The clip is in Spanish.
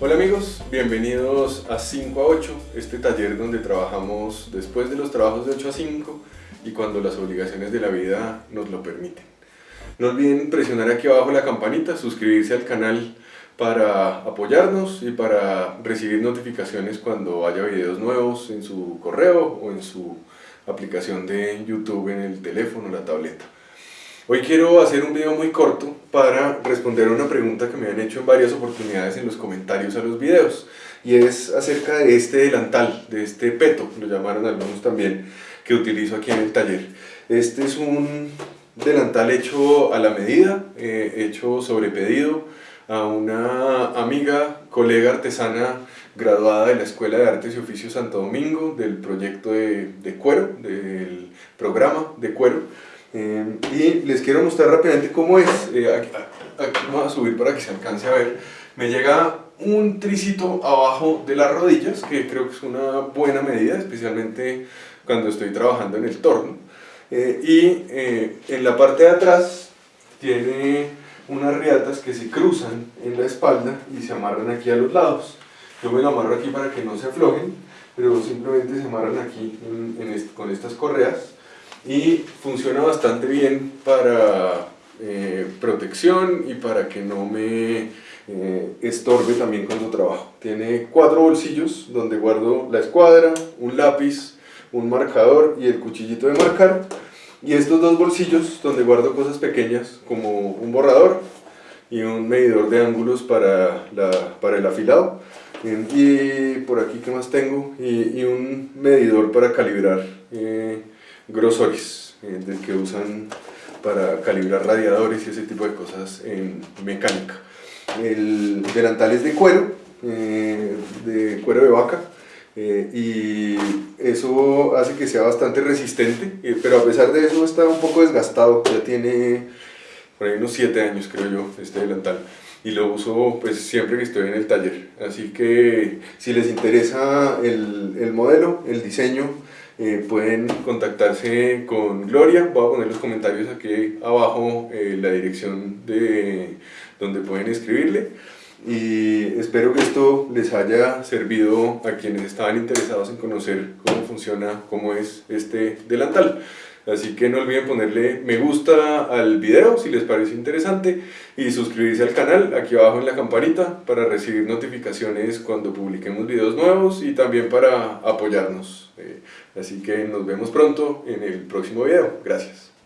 Hola amigos, bienvenidos a 5 a 8, este taller donde trabajamos después de los trabajos de 8 a 5 y cuando las obligaciones de la vida nos lo permiten. No olviden presionar aquí abajo la campanita, suscribirse al canal para apoyarnos y para recibir notificaciones cuando haya videos nuevos en su correo o en su aplicación de YouTube en el teléfono o la tableta. Hoy quiero hacer un video muy corto para responder a una pregunta que me han hecho en varias oportunidades en los comentarios a los videos y es acerca de este delantal, de este peto, lo llamaron algunos también, que utilizo aquí en el taller. Este es un delantal hecho a la medida, eh, hecho sobre pedido a una amiga, colega artesana graduada de la Escuela de Artes y Oficios Santo Domingo, del proyecto de, de cuero, del programa de cuero, eh, y les quiero mostrar rápidamente cómo es. Eh, aquí, vamos a subir para que se alcance a ver. Me llega un tricito abajo de las rodillas, que creo que es una buena medida, especialmente cuando estoy trabajando en el torno. Eh, y en la parte de atrás tiene unas riatas que se cruzan en la espalda y se amarran aquí a los lados. Yo me lo amarro aquí para que no se aflojen, pero simplemente se amarran aquí con estas correas y funciona bastante bien para eh, protección y para que no me eh, estorbe también cuando trabajo. Tiene cuatro bolsillos donde guardo la escuadra, un lápiz, un marcador y el cuchillito de marcar. Y estos dos bolsillos donde guardo cosas pequeñas como un borrador y un medidor de ángulos para, la, para el afilado. Y por aquí que más tengo y, un medidor para calibrar eh, grosores eh, que usan para calibrar radiadores y ese tipo de cosas en mecánica. El delantal es de cuero, eh, de cuero de vaca, eh, y eso hace que sea bastante resistente, pero a pesar de eso está un poco desgastado, ya tiene por ahí unos 7 años creo yo este delantal. Y lo uso pues siempre que estoy en el taller, así que si les interesa el, el modelo, el diseño, eh, pueden contactarse con Gloria, voy a poner los comentarios aquí abajo eh, la dirección de donde pueden escribirle y espero que esto les haya servido a quienes estaban interesados en conocer cómo funciona, cómo es este delantal. Así que no olviden ponerle me gusta al video si les parece interesante y suscribirse al canal aquí abajo en la campanita para recibir notificaciones cuando publiquemos videos nuevos y también para apoyarnos. Eh, así que nos vemos pronto en el próximo video. Gracias.